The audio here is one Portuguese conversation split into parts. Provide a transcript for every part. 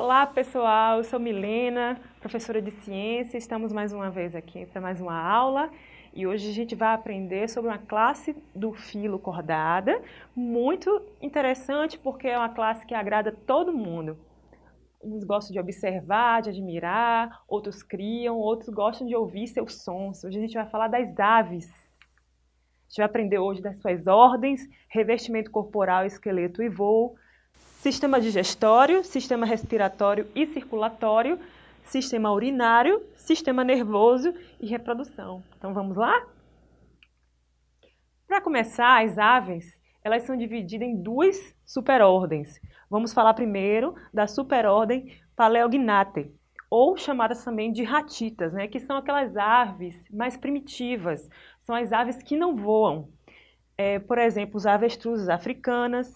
Olá pessoal, eu sou Milena, professora de ciência, estamos mais uma vez aqui para mais uma aula e hoje a gente vai aprender sobre uma classe do filo cordada, muito interessante porque é uma classe que agrada todo mundo. Uns gostam de observar, de admirar, outros criam, outros gostam de ouvir seus sons. Hoje a gente vai falar das aves. A gente vai aprender hoje das suas ordens, revestimento corporal, esqueleto e voo, sistema digestório, sistema respiratório e circulatório, sistema urinário, sistema nervoso e reprodução. Então vamos lá? Para começar, as aves, elas são divididas em duas superordens. Vamos falar primeiro da superordem Paleognathae, ou chamadas também de ratitas, né, que são aquelas aves mais primitivas, são as aves que não voam. É, por exemplo, os avestruzes africanas,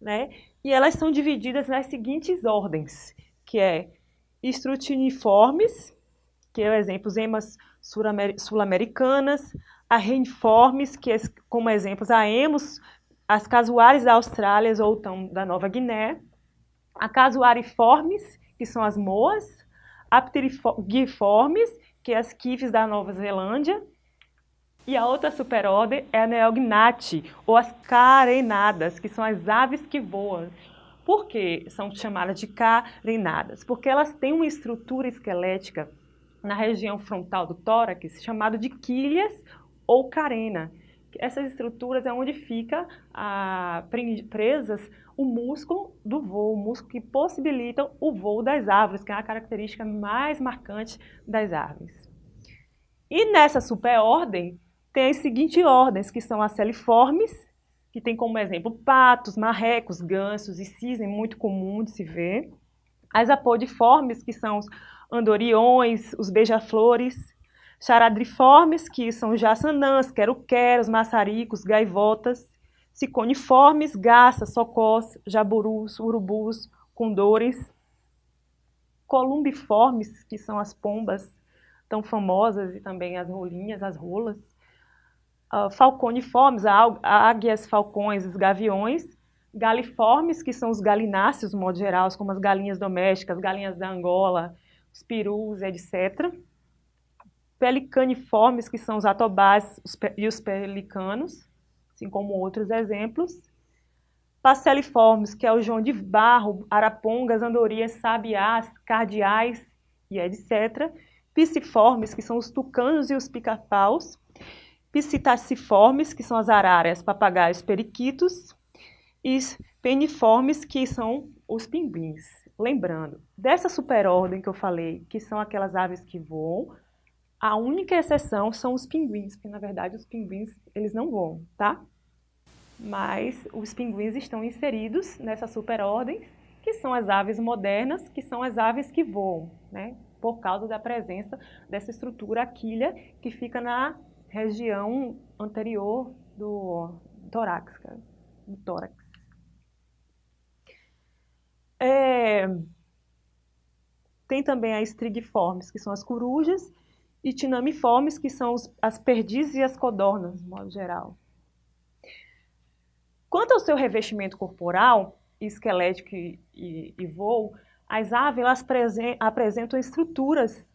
né, e elas são divididas nas seguintes ordens, que é estrutiniformes, que é o exemplo, as emas sul-americanas, a reniformes, que é como exemplos a emos, as casuares da Austrália ou então da Nova Guiné, a casuariformes, que são as moas, a pteriformes, que é as quifes da Nova Zelândia, e a outra superordem é a Neognati, ou as carenadas, que são as aves que voam. Por que são chamadas de carenadas? Porque elas têm uma estrutura esquelética na região frontal do tórax chamada de quilhas ou carena. Essas estruturas é onde fica presas o músculo do voo, o músculo que possibilita o voo das árvores, que é a característica mais marcante das árvores. E nessa superordem, tem as seguintes ordens, que são as celiformes, que tem como exemplo patos, marrecos, gansos e cisne, muito comum de se ver. As apodiformes, que são os andoriões, os beija-flores. Charadriformes, que são os jaçanãs, quero-queros, maçaricos, gaivotas. Ciconiformes, garças, socós, jaburus, urubus, condores. Columbiformes, que são as pombas tão famosas e também as rolinhas, as rolas uh, falconiformes, águias, falcões, os gaviões, galiformes, que são os galináceos, no modo geral, como as galinhas domésticas, galinhas da Angola, os perus, etc. Pelicaniformes, que são os atobás e os pelicanos, assim como outros exemplos. Paceliformes, que é o joão de barro, arapongas, andorinhas, sabiás, cardeais e etc. Pisciformes, que são os tucanos e os pica-paus psitaciformes, que são as arárias, papagaios, periquitos, e peniformes, que são os pinguins. Lembrando, dessa superordem que eu falei, que são aquelas aves que voam, a única exceção são os pinguins, porque na verdade os pinguins eles não voam, tá? Mas os pinguins estão inseridos nessa superordem, que são as aves modernas, que são as aves que voam, né? Por causa da presença dessa estrutura aquilha que fica na região anterior do tórax, do tórax. É, tem também as strigiformes, que são as corujas, e tinamiformes, que são os, as perdizes e as codornas, de modo geral. Quanto ao seu revestimento corporal, esquelético e, e, e voo, as aves apresentam estruturas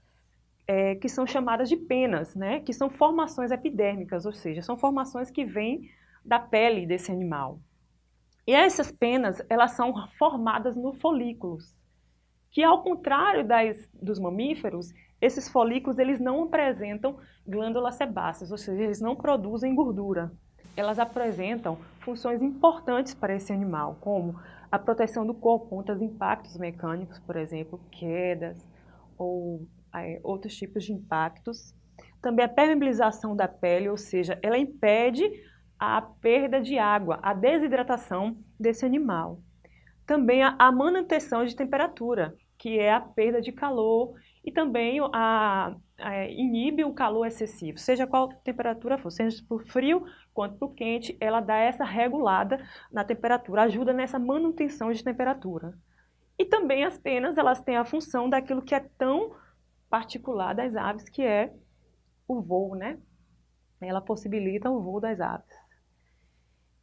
é, que são chamadas de penas, né? que são formações epidérmicas, ou seja, são formações que vêm da pele desse animal. E essas penas, elas são formadas no folículos, que ao contrário das, dos mamíferos, esses folículos eles não apresentam glândulas sebáceas, ou seja, eles não produzem gordura. Elas apresentam funções importantes para esse animal, como a proteção do corpo contra impactos mecânicos, por exemplo, quedas ou outros tipos de impactos. Também a permeabilização da pele, ou seja, ela impede a perda de água, a desidratação desse animal. Também a, a manutenção de temperatura, que é a perda de calor e também a, a, inibe o calor excessivo, seja qual temperatura for, seja o frio quanto o quente, ela dá essa regulada na temperatura, ajuda nessa manutenção de temperatura. E também as penas, elas têm a função daquilo que é tão particular das aves, que é o voo, né? Ela possibilita o voo das aves.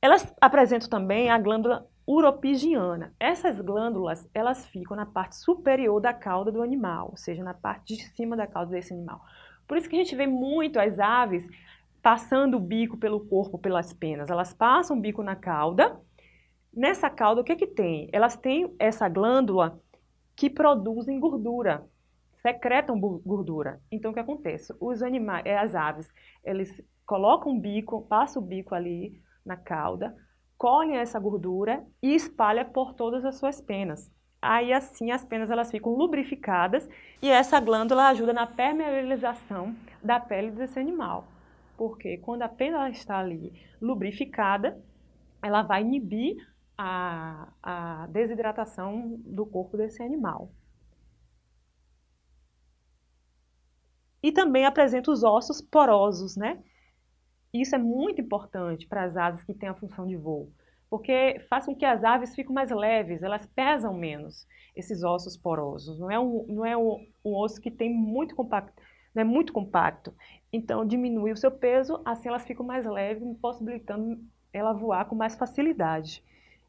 Elas apresentam também a glândula uropigiana. Essas glândulas, elas ficam na parte superior da cauda do animal, ou seja, na parte de cima da cauda desse animal. Por isso que a gente vê muito as aves passando o bico pelo corpo, pelas penas. Elas passam o bico na cauda. Nessa cauda, o que é que tem? Elas têm essa glândula que produzem gordura, secretam gordura. Então, o que acontece? Os animais, é, as aves, eles colocam o bico, passam o bico ali na cauda, colhem essa gordura e espalha por todas as suas penas. Aí assim as penas elas ficam lubrificadas e essa glândula ajuda na permeabilização da pele desse animal. Porque quando a pena está ali lubrificada, ela vai inibir a, a desidratação do corpo desse animal. E também apresenta os ossos porosos, né? Isso é muito importante para as aves que têm a função de voo, porque faz com que as aves fiquem mais leves, elas pesam menos, esses ossos porosos. Não é um, não é um, um osso que tem muito compacto, não é muito compacto. Então, diminui o seu peso, assim elas ficam mais leves, possibilitando ela voar com mais facilidade.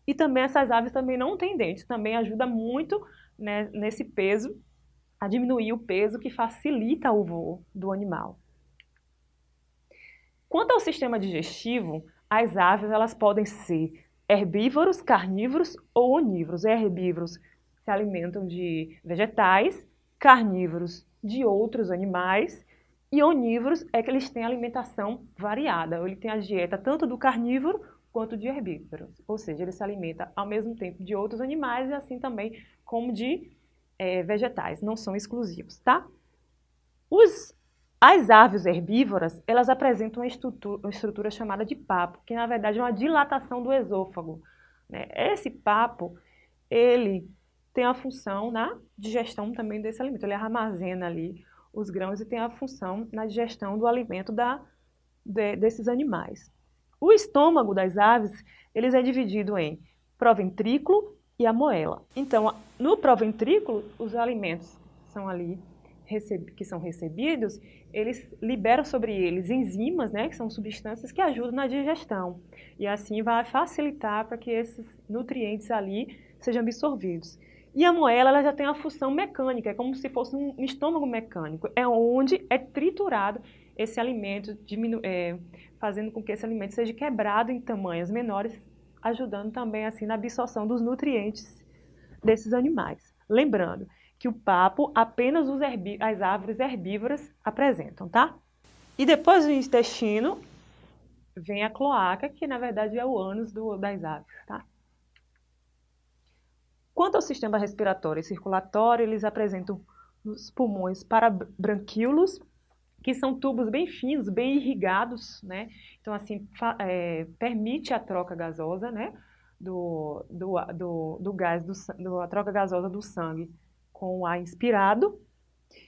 E também essas aves também não têm dentes, também ajuda muito né, nesse peso, a diminuir o peso que facilita o voo do animal. Quanto ao sistema digestivo, as aves elas podem ser herbívoros, carnívoros ou onívoros. Herbívoros se alimentam de vegetais, carnívoros de outros animais e onívoros é que eles têm alimentação variada. Ele tem a dieta tanto do carnívoro quanto de herbívoros, ou seja, ele se alimenta ao mesmo tempo de outros animais e assim também como de é, vegetais, não são exclusivos, tá? Os as aves herbívoras, elas apresentam uma estrutura, uma estrutura, chamada de papo, que na verdade é uma dilatação do esôfago. Né? Esse papo, ele tem a função na digestão também desse alimento. Ele armazena ali os grãos e tem a função na digestão do alimento da, de, desses animais. O estômago das aves, eles é dividido em proventrículo e a moela. Então, no proventrículo, os alimentos são ali que são recebidos, eles liberam sobre eles enzimas, né, que são substâncias que ajudam na digestão. E assim vai facilitar para que esses nutrientes ali sejam absorvidos. E a moela ela já tem uma função mecânica, é como se fosse um estômago mecânico, é onde é triturado esse alimento, é, fazendo com que esse alimento seja quebrado em tamanhos menores, ajudando também assim na absorção dos nutrientes desses animais. Lembrando que o papo apenas as árvores herbívoras apresentam, tá? E depois do intestino vem a cloaca, que na verdade é o ânus do, das aves, tá? Quanto ao sistema respiratório e circulatório, eles apresentam os pulmões parabranquíolos, que são tubos bem finos, bem irrigados, né? Então, assim, é, permite a troca gasosa, né? Do, do, do, do gás, do, do, a troca gasosa do sangue com ar inspirado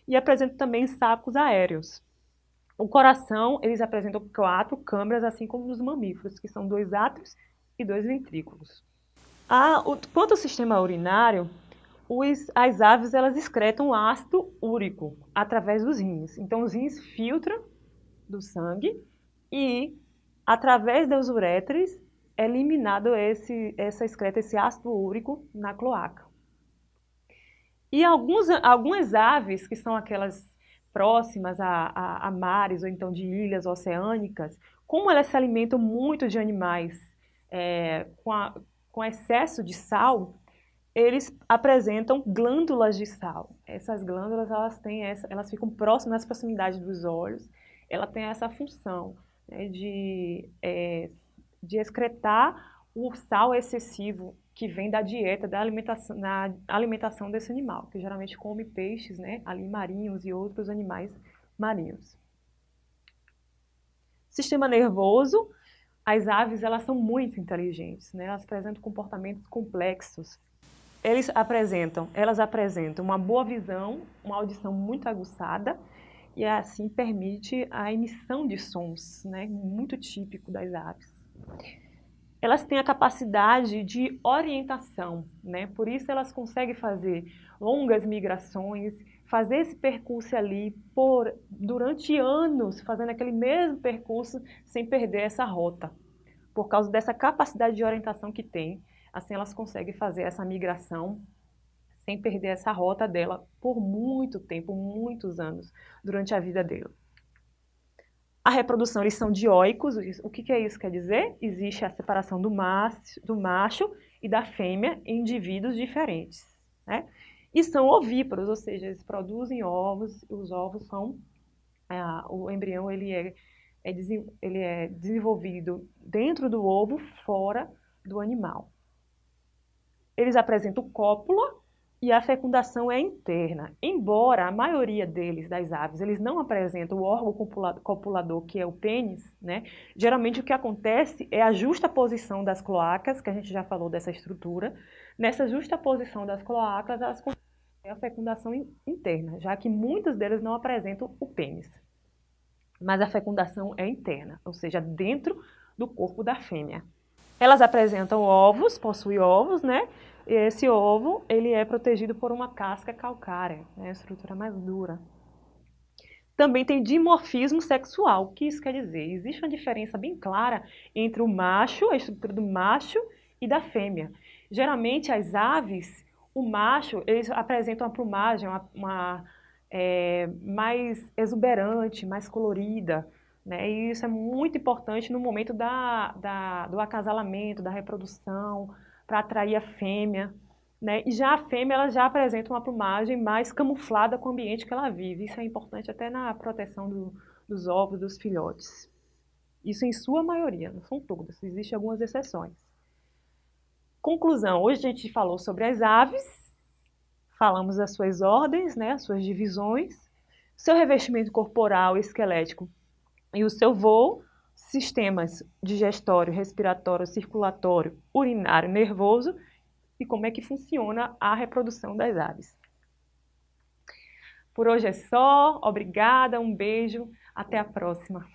e apresenta também sacos aéreos. O coração, eles apresentam quatro câmeras, assim como nos mamíferos, que são dois átrios e dois ventrículos. Ah, o, quanto ao sistema urinário, os, as aves elas excretam ácido úrico através dos rins. Então, os rins filtram do sangue e, através das uretres, é eliminado esse, essa excreta, esse ácido úrico na cloaca. E alguns, algumas aves, que são aquelas próximas a, a, a, mares ou então de ilhas oceânicas, como elas se alimentam muito de animais é, com, a, com excesso de sal, eles apresentam glândulas de sal. Essas glândulas elas têm essa, elas ficam próximas nas proximidades dos olhos. Ela tem essa função né, de, é, de excretar o sal excessivo que vem da dieta, da alimentação, na alimentação desse animal, que geralmente come peixes, né, ali marinhos e outros animais marinhos. Sistema nervoso, as aves elas são muito inteligentes, né? elas apresentam comportamentos complexos. Eles apresentam, elas apresentam uma boa visão, uma audição muito aguçada e assim permite a emissão de sons, né? muito típico das aves elas têm a capacidade de orientação, né? Por isso elas conseguem fazer longas migrações, fazer esse percurso ali por durante anos, fazendo aquele mesmo percurso sem perder essa rota. Por causa dessa capacidade de orientação que tem, Assim elas conseguem fazer essa migração sem perder essa rota dela por muito tempo, muitos anos, durante a vida dela. A reprodução, eles são dioicos. O que, que é isso quer dizer? Existe a separação do macho, do macho e da fêmea em indivíduos diferentes. Né? E são ovíparos, ou seja, eles produzem ovos, os ovos são... Ah, o embrião ele é, é, ele é desenvolvido dentro do ovo, fora do animal. Eles apresentam cópula, e a fecundação é interna. Embora a maioria deles, das aves, eles não apresentam o órgão copulador, que é o pênis, né? Geralmente o que acontece é a justa posição das cloacas, que a gente já falou dessa estrutura. Nessa justa posição das cloacas, elas a fecundação interna, já que muitos deles não apresentam o pênis. Mas a fecundação é interna, ou seja, dentro do corpo da fêmea. Elas apresentam ovos, possuem ovos, né? E esse ovo, ele é protegido por uma casca calcária, né? a estrutura mais dura. Também tem dimorfismo sexual. O que isso quer dizer? Existe uma diferença bem clara entre o macho, a estrutura do macho e da fêmea. Geralmente, as aves, o macho, eles apresentam uma plumagem uma, uma é, mais exuberante, mais colorida. Né? E isso é muito importante no momento da, da, do acasalamento, da reprodução, para atrair a fêmea. Né? E já a fêmea ela já apresenta uma plumagem mais camuflada com o ambiente que ela vive. Isso é importante até na proteção do, dos ovos dos filhotes. Isso em sua maioria, não são todas, existem algumas exceções. Conclusão, hoje a gente falou sobre as aves, falamos das suas ordens, né, as suas divisões, seu revestimento corporal e esquelético e o seu voo, sistemas digestório, respiratório, circulatório, urinário, nervoso e como é que funciona a reprodução das aves. Por hoje é só, obrigada, um beijo, até a próxima.